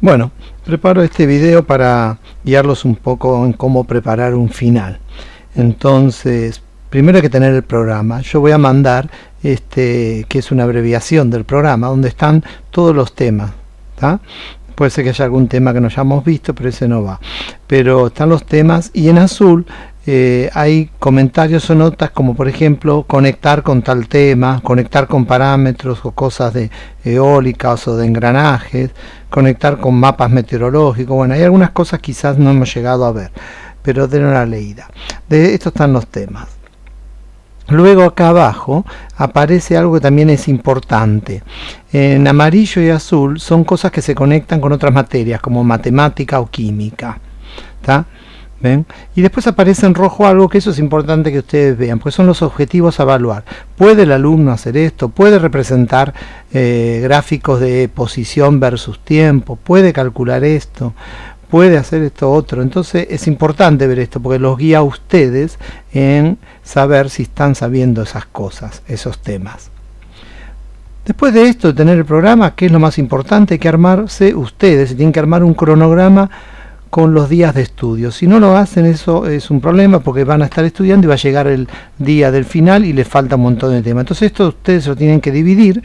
Bueno, preparo este video para guiarlos un poco en cómo preparar un final. Entonces, primero hay que tener el programa. Yo voy a mandar este que es una abreviación del programa donde están todos los temas. Puede ser que haya algún tema que no hayamos visto, pero ese no va. Pero están los temas y en azul eh, hay comentarios o notas como por ejemplo conectar con tal tema, conectar con parámetros o cosas de eólicas o de engranajes, conectar con mapas meteorológicos, bueno, hay algunas cosas quizás no hemos llegado a ver, pero de una leída. De esto están los temas. Luego acá abajo aparece algo que también es importante. En amarillo y azul son cosas que se conectan con otras materias como matemática o química. ¿Está? Y después aparece en rojo algo que eso es importante que ustedes vean, pues son los objetivos a evaluar. ¿Puede el alumno hacer esto? ¿Puede representar eh, gráficos de posición versus tiempo? ¿Puede calcular esto? ¿Puede hacer esto otro? Entonces es importante ver esto porque los guía a ustedes en saber si están sabiendo esas cosas, esos temas. Después de esto, de tener el programa, ¿qué es lo más importante? Hay que armarse ustedes, tienen que armar un cronograma con los días de estudio. Si no lo hacen, eso es un problema porque van a estar estudiando y va a llegar el día del final y les falta un montón de temas. Entonces esto ustedes lo tienen que dividir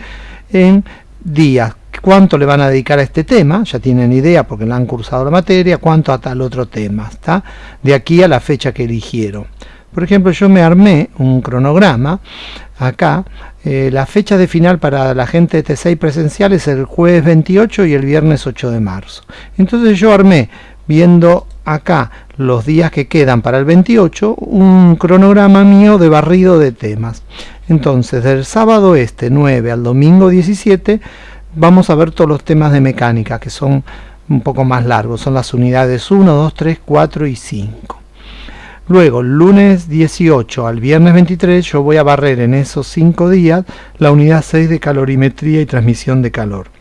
en días. ¿Cuánto le van a dedicar a este tema? Ya tienen idea porque le han cursado la materia. ¿Cuánto a tal otro tema? ¿está? De aquí a la fecha que eligieron. Por ejemplo, yo me armé un cronograma acá. Eh, la fecha de final para la gente de T6 presencial es el jueves 28 y el viernes 8 de marzo. Entonces yo armé viendo acá los días que quedan para el 28, un cronograma mío de barrido de temas. Entonces, del sábado este 9 al domingo 17, vamos a ver todos los temas de mecánica, que son un poco más largos, son las unidades 1, 2, 3, 4 y 5. Luego, lunes 18 al viernes 23, yo voy a barrer en esos 5 días la unidad 6 de calorimetría y transmisión de calor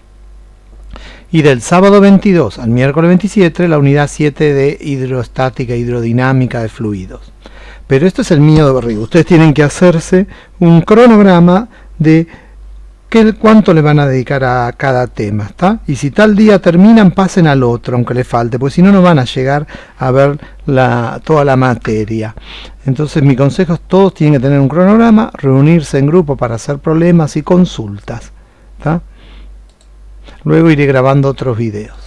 y del sábado 22 al miércoles 27 la unidad 7 de hidrostática hidrodinámica de fluidos. Pero esto es el mío de barrigo. Ustedes tienen que hacerse un cronograma de qué, cuánto le van a dedicar a cada tema. ¿está? Y si tal día terminan, pasen al otro, aunque le falte, porque si no, no van a llegar a ver toda la materia. Entonces mi consejo es todos tienen que tener un cronograma, reunirse en grupo para hacer problemas y consultas. Luego iré grabando otros videos.